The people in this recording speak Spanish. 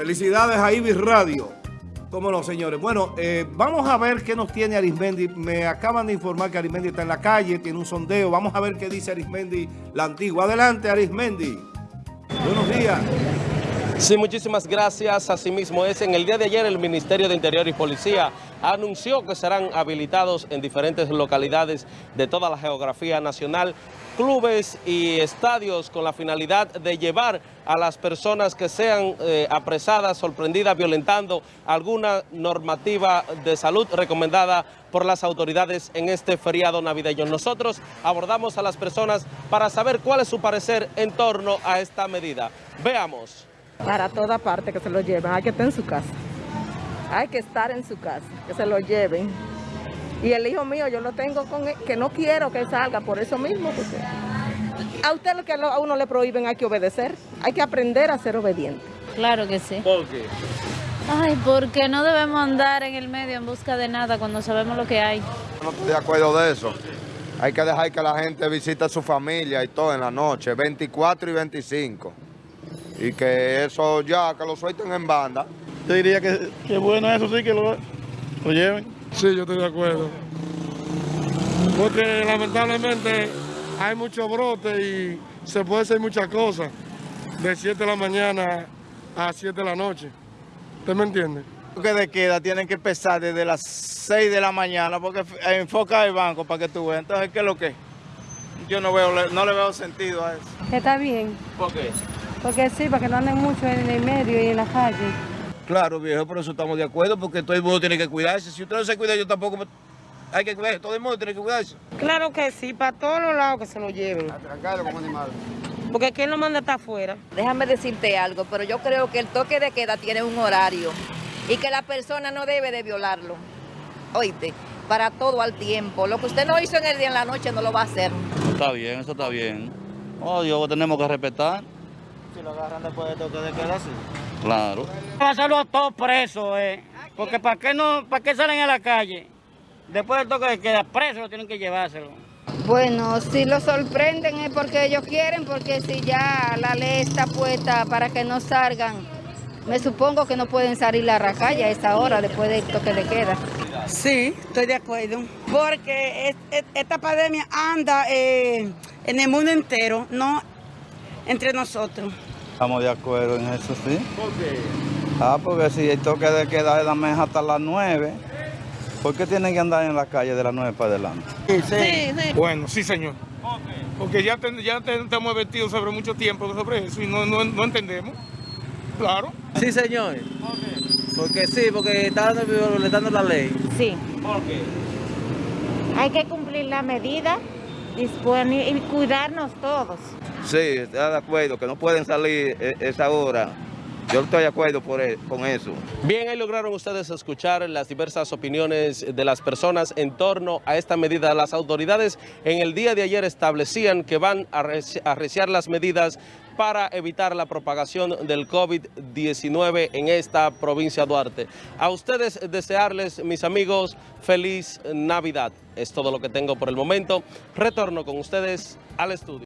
Felicidades a Ibis Radio. ¿Cómo no, señores? Bueno, eh, vamos a ver qué nos tiene Arismendi. Me acaban de informar que Arismendi está en la calle, tiene un sondeo. Vamos a ver qué dice Arismendi, la antigua. Adelante, Arismendi. Buenos días. Sí, muchísimas gracias. Asimismo es, en el día de ayer el Ministerio de Interior y Policía anunció que serán habilitados en diferentes localidades de toda la geografía nacional clubes y estadios con la finalidad de llevar a las personas que sean eh, apresadas, sorprendidas, violentando alguna normativa de salud recomendada por las autoridades en este feriado navideño. Nosotros abordamos a las personas para saber cuál es su parecer en torno a esta medida. Veamos. Para toda parte que se lo lleven, hay que estar en su casa. Hay que estar en su casa, que se lo lleven. Y el hijo mío yo lo tengo con él, que no quiero que salga por eso mismo. Porque a usted lo que a uno le prohíben hay que obedecer. Hay que aprender a ser obediente. Claro que sí. ¿Por qué? Ay, porque no debemos andar en el medio en busca de nada cuando sabemos lo que hay. No estoy de acuerdo de eso. Hay que dejar que la gente visite a su familia y todo en la noche, 24 y 25. Y que eso ya, que lo suelten en banda. Yo diría que, que bueno eso sí, que lo, lo lleven. Sí, yo estoy de acuerdo. Porque lamentablemente hay mucho brote y se puede hacer muchas cosas de 7 de la mañana a 7 de la noche. ¿Usted me entiende? que de queda tienen que empezar desde las 6 de la mañana porque enfoca el banco para que tú veas. Entonces, ¿qué es lo que? Yo no veo, no le veo sentido a eso. Está bien. ¿Por qué? Porque sí, para que no anden mucho en el medio y en la calle. Claro, viejo, por eso estamos de acuerdo, porque todo el mundo tiene que cuidarse. Si usted no se cuida, yo tampoco. Hay que cuidarse, todo el mundo tiene que cuidarse. Claro que sí, para todos los lados que se lo lleven. Tranquilo como animal. Porque ¿quién lo manda estar afuera? Déjame decirte algo, pero yo creo que el toque de queda tiene un horario y que la persona no debe de violarlo. Oíste, para todo al tiempo. Lo que usted no hizo en el día en la noche no lo va a hacer. Está bien, eso está bien. Oh, Dios, tenemos que respetar. Si lo agarran después de toque de queda, sí. Claro. Pasarlo a todos presos, eh. Porque ¿para qué, no, ¿para qué salen a la calle? Después del toque de queda, presos tienen que llevárselo. Bueno, si lo sorprenden es porque ellos quieren, porque si ya la ley está puesta para que no salgan, me supongo que no pueden salir a la calle a esa hora después del toque de queda. Sí, estoy de acuerdo. Porque es- es- esta pandemia anda eh, en el mundo entero, no entre nosotros. Estamos de acuerdo en eso, sí. ¿Por qué? Ah, porque si el toque de queda es la mesa hasta las 9, ¿por qué tienen que andar en la calle de las 9 para adelante? Sí, sí. Bueno, sí, señor. Porque ya, ten- ya ten- estamos vestidos sobre mucho tiempo sobre eso y no, no, no entendemos. Claro. Sí, señor. Porque sí, porque está violentando la ley. Sí. ¿Por qué? Hay que cumplir la medida y cuidarnos todos. Sí, está de acuerdo, que no pueden salir e- esa hora. Yo estoy de acuerdo por e- con eso. Bien, ahí lograron ustedes escuchar las diversas opiniones de las personas en torno a esta medida. Las autoridades en el día de ayer establecían que van a arreci- arreciar las medidas para evitar la propagación del COVID-19 en esta provincia de Duarte. A ustedes desearles, mis amigos, feliz Navidad. Es todo lo que tengo por el momento. Retorno con ustedes al estudio.